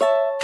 you